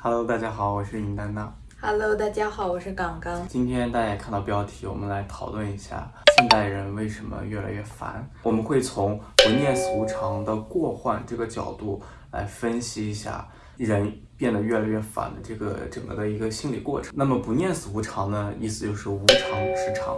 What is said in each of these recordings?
Hello，大家好，我是尹丹娜。Hello，大家好，我是刚刚。今天大家也看到标题，我们来讨论一下现代人为什么越来越烦。我们会从不念死无常的过患这个角度来分析一下人变得越来越烦的这个整个的一个心理过程。那么不念死无常呢，意思就是无常之常。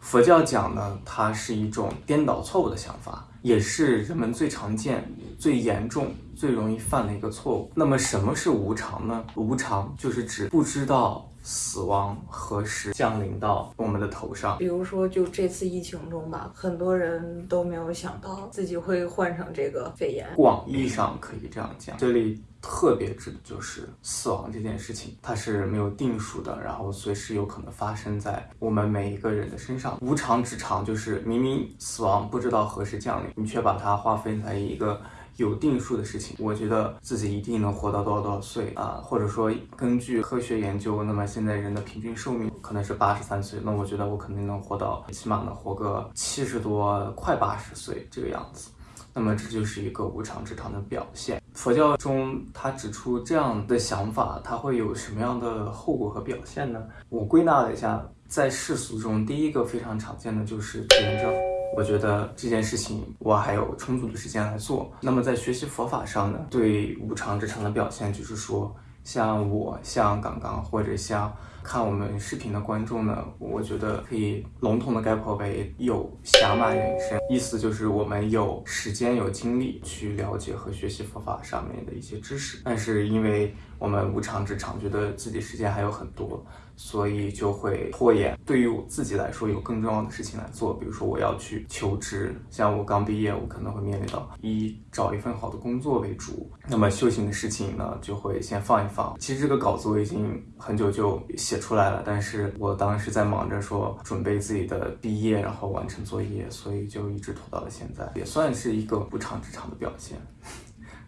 佛教讲呢，它是一种颠倒错误的想法，也是人们最常见、最严重、最容易犯的一个错误。那么什么是无常呢？无常就是指不知道死亡何时降临到我们的头上。比如说，就这次疫情中吧，很多人都没有想到自己会患上这个肺炎。广义上可以这样讲，这里特别指的就是死亡这件事情，它是没有定数的，然后随时有可能发生在我们每一个人的身上。无常之常就是明明死亡不知道何时降临，你却把它划分在一个。有定数的事情，我觉得自己一定能活到多少多少岁啊，或者说根据科学研究，那么现在人的平均寿命可能是八十三岁，那我觉得我肯定能活到起码能活个七十多，快八十岁这个样子。那么这就是一个无常之常的表现。佛教中他指出这样的想法，它会有什么样的后果和表现呢？我归纳了一下，在世俗中，第一个非常常见的就是拖延症。我觉得这件事情我还有充足的时间来做。那么在学习佛法上呢，对无常之常的表现就是说，像我、像刚刚或者像看我们视频的观众呢，我觉得可以笼统的概括为有暇满人生，意思就是我们有时间、有精力去了解和学习佛法上面的一些知识，但是因为我们无常之常，觉得自己时间还有很多。所以就会拖延。对于我自己来说，有更重要的事情来做，比如说我要去求职，像我刚毕业，我可能会面临到以找一份好的工作为主。那么修行的事情呢，就会先放一放。其实这个稿子我已经很久就写出来了，但是我当时在忙着说准备自己的毕业，然后完成作业，所以就一直拖到了现在，也算是一个不长之长的表现。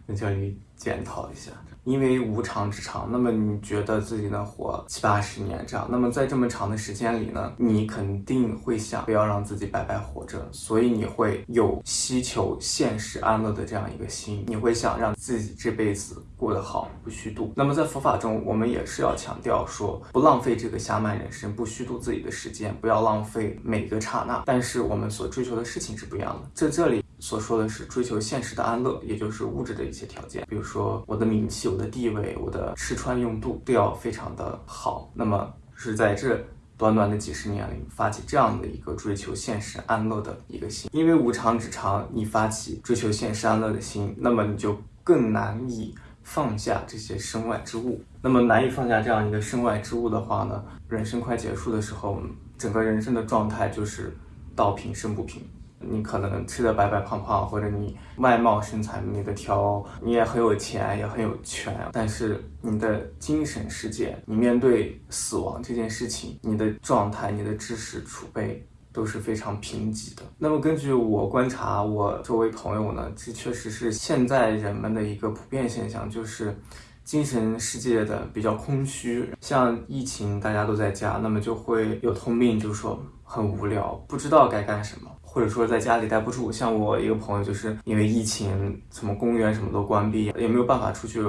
在这里检讨一下，因为无常之常，那么你觉得自己能活七八十年这样，那么在这么长的时间里呢，你肯定会想不要让自己白白活着，所以你会有希求现实安乐的这样一个心，你会想让自己这辈子过得好，不虚度。那么在佛法中，我们也是要强调说，不浪费这个暇满人生，不虚度自己的时间，不要浪费每个刹那。但是我们所追求的事情是不一样的，在这里。所说的是追求现实的安乐，也就是物质的一些条件，比如说说我的名气、我的地位、我的吃穿用度都要非常的好。那么是在这短短的几十年里发起这样的一个追求现实安乐的一个心，因为无常之常，你发起追求现实安乐的心，那么你就更难以放下这些身外之物。那么难以放下这样一个身外之物的话呢，人生快结束的时候，整个人生的状态就是道平身不平。你可能吃的白白胖胖，或者你外貌身材美得挑，你也很有钱，也很有权，但是你的精神世界，你面对死亡这件事情，你的状态、你的知识储备都是非常贫瘠的。那么根据我观察，我周围朋友呢，这确实是现在人们的一个普遍现象，就是精神世界的比较空虚。像疫情大家都在家，那么就会有通病，就说很无聊，不知道该干什么。或者说在家里待不住，像我一个朋友，就是因为疫情，什么公园什么都关闭，也没有办法出去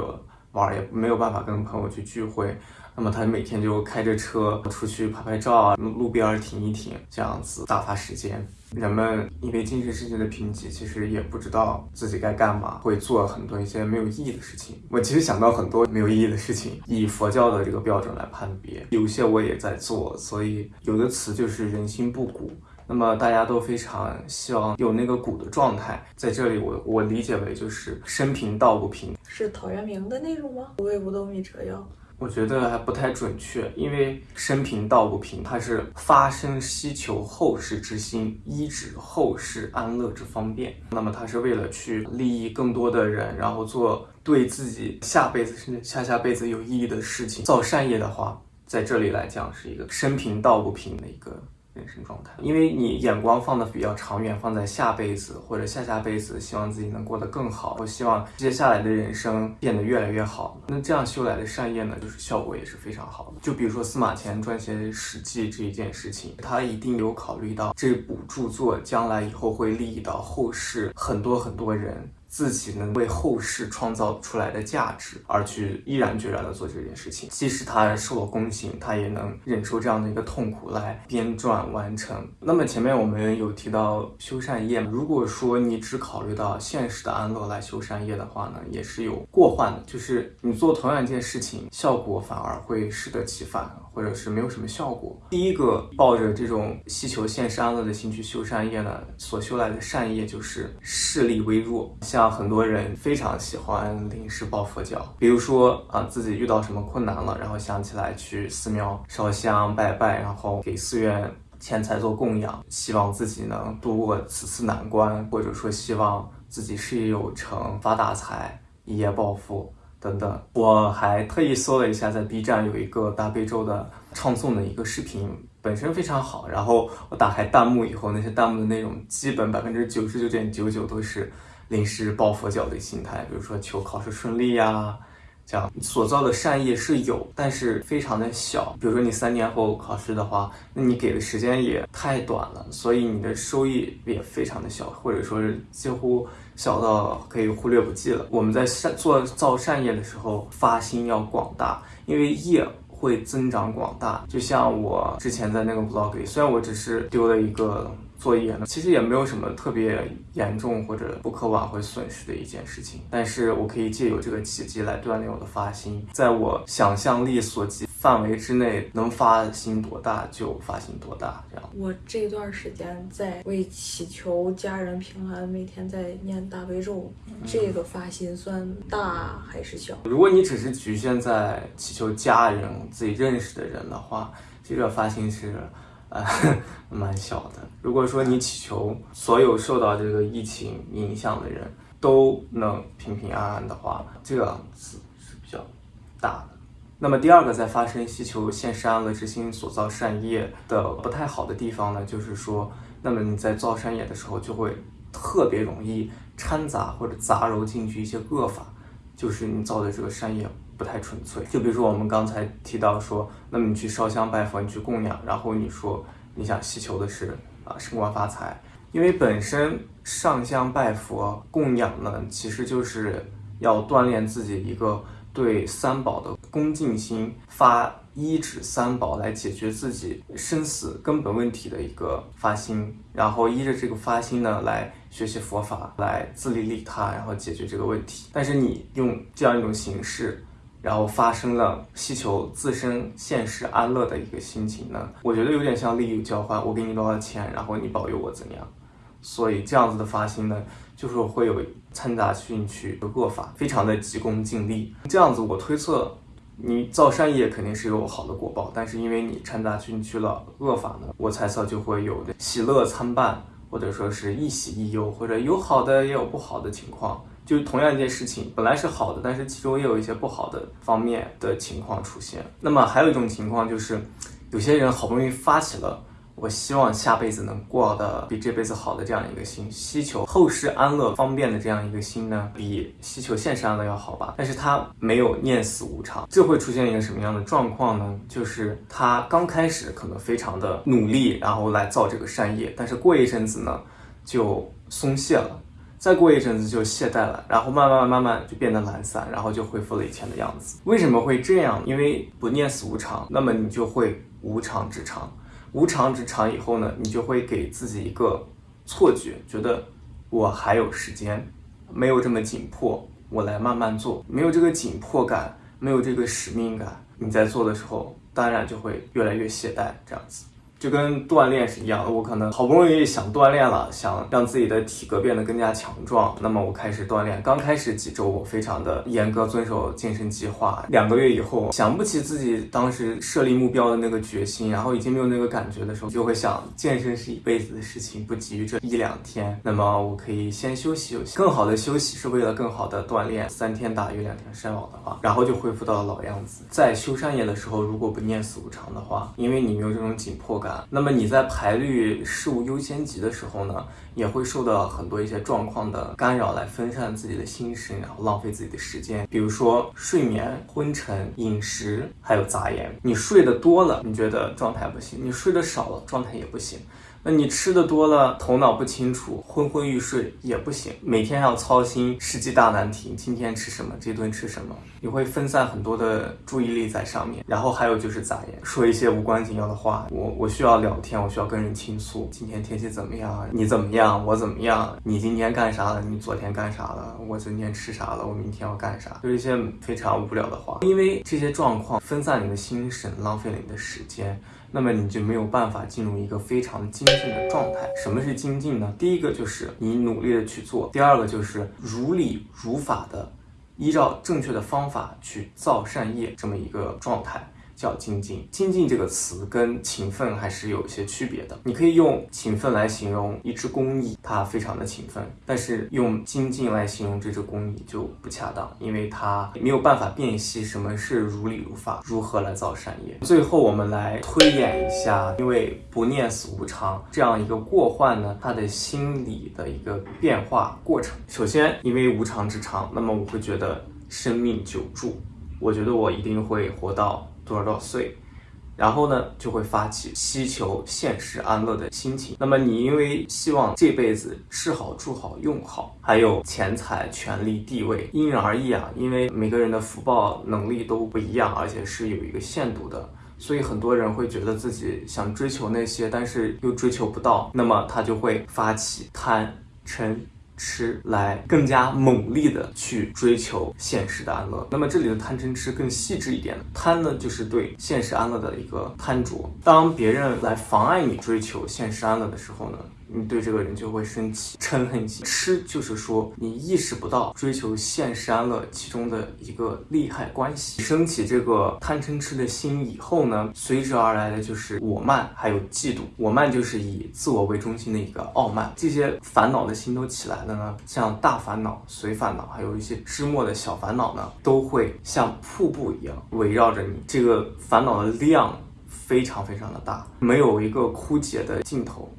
玩，也没有办法跟朋友去聚会，那么他每天就开着车出去拍拍照啊，路边停一停，这样子打发时间。人们因为精神世界的贫瘠，其实也不知道自己该干嘛，会做很多一些没有意义的事情。我其实想到很多没有意义的事情，以佛教的这个标准来判别，有些我也在做，所以有的词就是人心不古。那么大家都非常希望有那个古的状态，在这里我我理解为就是生平道不平，是陶渊明的那种吗？无为不斗米折腰。我觉得还不太准确，因为生平道不平，它是发生希求后世之心，依指后世安乐之方便。那么它是为了去利益更多的人，然后做对自己下辈子甚至下下辈子有意义的事情，造善业的话，在这里来讲是一个生平道不平的一个。人生状态，因为你眼光放的比较长远，放在下辈子或者下下辈子，希望自己能过得更好，我希望接下来的人生变得越来越好。那这样修来的善业呢，就是效果也是非常好的。就比如说司马迁撰写《史记》这一件事情，他一定有考虑到这部著作将来以后会利益到后世很多很多人。自己能为后世创造出来的价值而去毅然决然的做这件事情。即使他受了宫刑，他也能忍受这样的一个痛苦来编撰完成。那么前面我们有提到修缮业，如果说你只考虑到现实的安乐来修缮业的话呢，也是有过患的，就是你做同样一件事情，效果反而会适得其反。或者是没有什么效果。第一个抱着这种希求现世安乐的心去修善业呢，所修来的善业就是势力微弱。像很多人非常喜欢临时抱佛脚，比如说啊自己遇到什么困难了，然后想起来去寺庙烧香拜拜，然后给寺院钱财做供养，希望自己能度过此次难关，或者说希望自己事业有成、发大财、一夜暴富。等等，我还特意搜了一下，在 B 站有一个大悲咒的唱诵的一个视频，本身非常好。然后我打开弹幕以后，那些弹幕的内容基本百分之九十九点九九都是临时抱佛脚的心态，比如说求考试顺利呀。这样所造的善业是有，但是非常的小。比如说你三年后考试的话，那你给的时间也太短了，所以你的收益也非常的小，或者说是几乎小到可以忽略不计了。我们在善做造善业的时候，发心要广大，因为业会增长广大。就像我之前在那个 vlog 里，虽然我只是丢了一个。作业呢，其实也没有什么特别严重或者不可挽回损失的一件事情，但是我可以借由这个契机来锻炼我的发心，在我想象力所及范围之内，能发心多大就发心多大。这样，我这段时间在为祈求家人平安，每天在念大悲咒，这个发心算大还是小？如果你只是局限在祈求家人、自己认识的人的话，这个发心是。啊，蛮小的。如果说你祈求所有受到这个疫情影响的人都能平平安安的话，这个子是比较大的。那么第二个，在发生祈求现世安乐之心所造善业的不太好的地方呢，就是说，那么你在造善业的时候，就会特别容易掺杂或者杂糅进去一些恶法，就是你造的这个善业。不太纯粹，就比如说我们刚才提到说，那么你去烧香拜佛，你去供养，然后你说你想祈求的是啊升官发财，因为本身上香拜佛供养呢，其实就是要锻炼自己一个对三宝的恭敬心，发一指三宝来解决自己生死根本问题的一个发心，然后依着这个发心呢来学习佛法，来自利利他，然后解决这个问题。但是你用这样一种形式。然后发生了希求自身现实安乐的一个心情呢，我觉得有点像利益交换，我给你多少钱，然后你保佑我怎样，所以这样子的发心呢，就是会有掺杂进去的恶法，非常的急功近利。这样子我推测，你造善业肯定是有好的果报，但是因为你掺杂进去了恶法呢，我猜测就会有的喜乐参半，或者说是一喜一忧，或者有好的也有不好的情况。就同样一件事情，本来是好的，但是其中也有一些不好的方面的情况出现。那么还有一种情况就是，有些人好不容易发起了。我希望下辈子能过得比这辈子好的这样一个心，希求后世安乐方便的这样一个心呢，比希求现世安乐要好吧？但是他没有念死无常，这会出现一个什么样的状况呢？就是他刚开始可能非常的努力，然后来造这个善业，但是过一阵子呢，就松懈了。再过一阵子就懈怠了，然后慢慢慢慢就变得懒散，然后就恢复了以前的样子。为什么会这样？因为不念死无常，那么你就会无常之常，无常之常以后呢，你就会给自己一个错觉，觉得我还有时间，没有这么紧迫，我来慢慢做，没有这个紧迫感，没有这个使命感，你在做的时候，当然就会越来越懈怠，这样子。就跟锻炼是一样的，我可能好不容易想锻炼了，想让自己的体格变得更加强壮，那么我开始锻炼。刚开始几周，我非常的严格遵守健身计划。两个月以后，想不起自己当时设立目标的那个决心，然后已经没有那个感觉的时候，就会想，健身是一辈子的事情，不急于这一两天。那么我可以先休息休息，更好的休息是为了更好的锻炼。三天打鱼两天晒网的话，然后就恢复到老样子。在修山业的时候，如果不念死无常的话，因为你没有这种紧迫感。那么你在排律事物优先级的时候呢，也会受到很多一些状况的干扰，来分散自己的心神，然后浪费自己的时间。比如说睡眠、昏沉、饮食，还有杂言。你睡得多了，你觉得状态不行；你睡得少了，状态也不行。那你吃的多了，头脑不清楚，昏昏欲睡也不行，每天要操心世纪大难题，今天吃什么，这顿吃什么，你会分散很多的注意力在上面。然后还有就是杂言，说一些无关紧要的话。我我需要聊天，我需要跟人倾诉，今天天气怎么样？你怎么样？我怎么样？你今天干啥了？你昨天干啥了？我今天吃啥了？我明天要干啥？就一些非常无聊的话。因为这些状况分散你的心神，浪费了你的时间。那么你就没有办法进入一个非常精进的状态。什么是精进呢？第一个就是你努力的去做，第二个就是如理如法的，依照正确的方法去造善业，这么一个状态。叫精进，精进这个词跟勤奋还是有一些区别的。你可以用勤奋来形容一只公蚁，它非常的勤奋，但是用精进来形容这只公蚁就不恰当，因为它没有办法辨析什么是如理如法，如何来造善业。最后我们来推演一下，因为不念死无常这样一个过患呢，他的心理的一个变化过程。首先，因为无常之常，那么我会觉得生命久住，我觉得我一定会活到。多少多少岁，然后呢，就会发起希求现世安乐的心情。那么你因为希望这辈子吃好住好用好，还有钱财权力地位，因人而异啊。因为每个人的福报能力都不一样，而且是有一个限度的，所以很多人会觉得自己想追求那些，但是又追求不到，那么他就会发起贪嗔。吃来更加猛烈的去追求现实的安乐。那么这里的贪嗔痴更细致一点，贪呢就是对现实安乐的一个贪着。当别人来妨碍你追求现实安乐的时候呢？你对这个人就会生气、嗔恨心。痴就是说你意识不到追求现实安乐其中的一个利害关系。升起这个贪嗔痴的心以后呢，随之而来的就是我慢，还有嫉妒。我慢就是以自我为中心的一个傲慢。这些烦恼的心都起来了呢，像大烦恼、随烦恼，还有一些枝末的小烦恼呢，都会像瀑布一样围绕着你。这个烦恼的量非常非常的大，没有一个枯竭的尽头。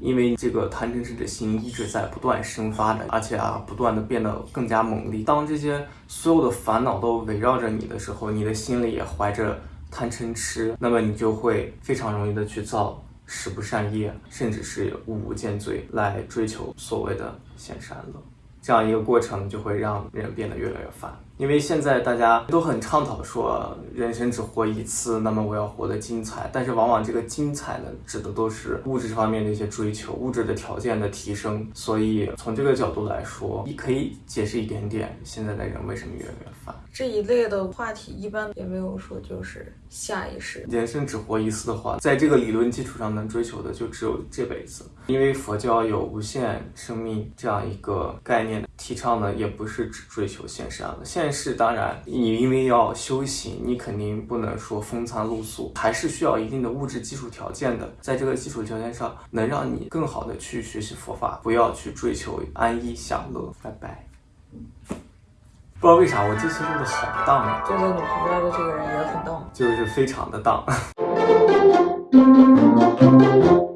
因为这个贪嗔痴的心一直在不断生发的，而且啊，不断的变得更加猛烈。当这些所有的烦恼都围绕着你的时候，你的心里也怀着贪嗔痴，那么你就会非常容易的去造十不善业，甚至是五无间罪来追求所谓的现善乐。这样一个过程就会让人变得越来越烦。因为现在大家都很倡导说人生只活一次，那么我要活得精彩。但是往往这个精彩呢，指的都是物质方面的一些追求，物质的条件的提升。所以从这个角度来说，你可以解释一点点现在的人为什么越来越烦。这一类的话题一般也没有说就是下一世。人生只活一次的话，在这个理论基础上能追求的就只有这辈子。因为佛教有无限生命这样一个概念，提倡呢也不是只追求现实啊，现是当然，你因为要修行，你肯定不能说风餐露宿，还是需要一定的物质基础条件的。在这个基础条件上，能让你更好的去学习佛法，不要去追求安逸享乐。拜拜。不知道为啥我这次录的好荡啊！坐在你旁边的这个人也很荡，就是非常的荡。